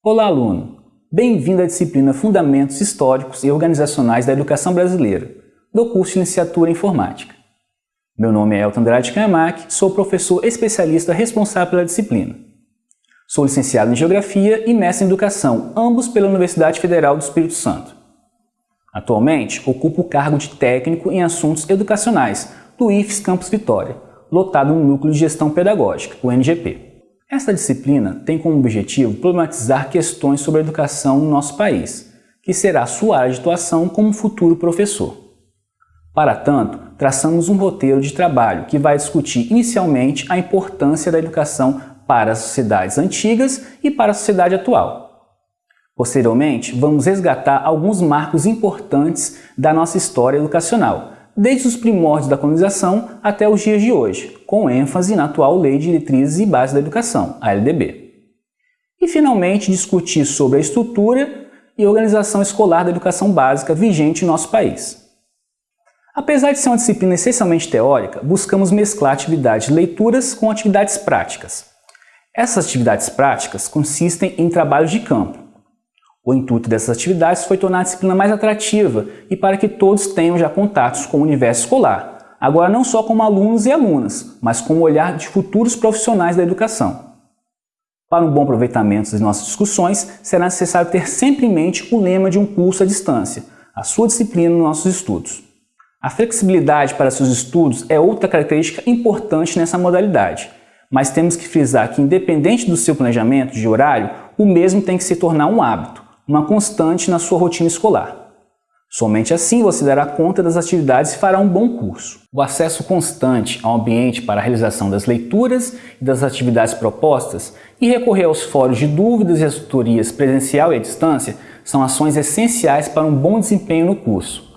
Olá, aluno! Bem-vindo à disciplina Fundamentos Históricos e Organizacionais da Educação Brasileira, do curso de Licenciatura em Informática. Meu nome é Elton Andrade Kanemack, sou professor especialista responsável pela disciplina. Sou licenciado em Geografia e mestre em Educação, ambos pela Universidade Federal do Espírito Santo. Atualmente, ocupo o cargo de técnico em assuntos educacionais do IFES Campus Vitória, lotado no Núcleo de Gestão Pedagógica, o NGP. Esta disciplina tem como objetivo problematizar questões sobre a educação no nosso país, que será sua área de atuação como futuro professor. Para tanto, traçamos um roteiro de trabalho que vai discutir inicialmente a importância da educação para as sociedades antigas e para a sociedade atual. Posteriormente, vamos resgatar alguns marcos importantes da nossa história educacional, desde os primórdios da colonização até os dias de hoje, com ênfase na atual Lei de Diretrizes e Bases da Educação, a LDB. E, finalmente, discutir sobre a estrutura e organização escolar da educação básica vigente em nosso país. Apesar de ser uma disciplina essencialmente teórica, buscamos mesclar atividades de leituras com atividades práticas. Essas atividades práticas consistem em trabalhos de campo, o intuito dessas atividades foi tornar a disciplina mais atrativa e para que todos tenham já contatos com o universo escolar, agora não só como alunos e alunas, mas com o olhar de futuros profissionais da educação. Para um bom aproveitamento das nossas discussões, será necessário ter sempre em mente o lema de um curso à distância, a sua disciplina nos nossos estudos. A flexibilidade para seus estudos é outra característica importante nessa modalidade, mas temos que frisar que independente do seu planejamento de horário, o mesmo tem que se tornar um hábito, uma constante na sua rotina escolar. Somente assim você dará conta das atividades e fará um bom curso. O acesso constante ao ambiente para a realização das leituras e das atividades propostas e recorrer aos fóruns de dúvidas e as tutorias presencial e à distância são ações essenciais para um bom desempenho no curso.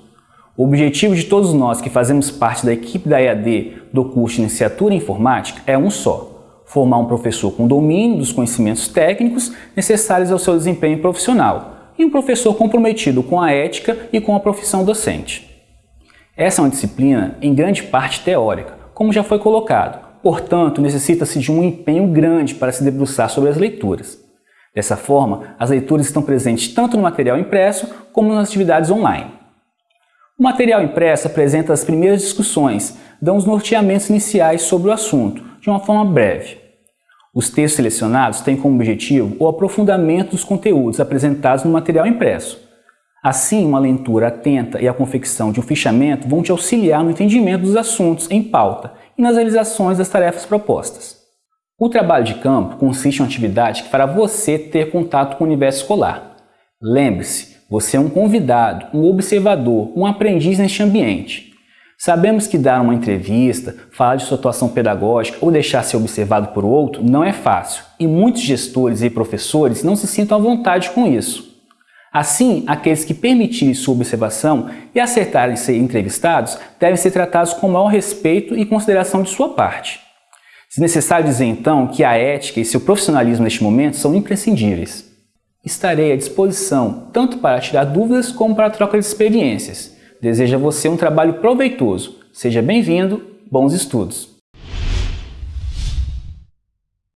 O objetivo de todos nós que fazemos parte da equipe da EAD do curso de Iniciatura em Informática é um só, formar um professor com domínio dos conhecimentos técnicos necessários ao seu desempenho profissional e um professor comprometido com a ética e com a profissão docente. Essa é uma disciplina em grande parte teórica, como já foi colocado, portanto necessita-se de um empenho grande para se debruçar sobre as leituras. Dessa forma, as leituras estão presentes tanto no material impresso como nas atividades online. O material impresso apresenta as primeiras discussões, dão os norteamentos iniciais sobre o assunto, de uma forma breve. Os textos selecionados têm como objetivo o aprofundamento dos conteúdos apresentados no material impresso. Assim, uma leitura atenta e a confecção de um fichamento vão te auxiliar no entendimento dos assuntos em pauta e nas realizações das tarefas propostas. O trabalho de campo consiste em uma atividade que fará você ter contato com o universo escolar. Lembre-se, você é um convidado, um observador, um aprendiz neste ambiente. Sabemos que dar uma entrevista, falar de sua atuação pedagógica ou deixar ser observado por outro não é fácil e muitos gestores e professores não se sintam à vontade com isso. Assim, aqueles que permitirem sua observação e acertarem ser entrevistados devem ser tratados com maior respeito e consideração de sua parte. Se necessário dizer então que a ética e seu profissionalismo neste momento são imprescindíveis. Estarei à disposição tanto para tirar dúvidas como para troca de experiências. Desejo a você um trabalho proveitoso. Seja bem-vindo, bons estudos!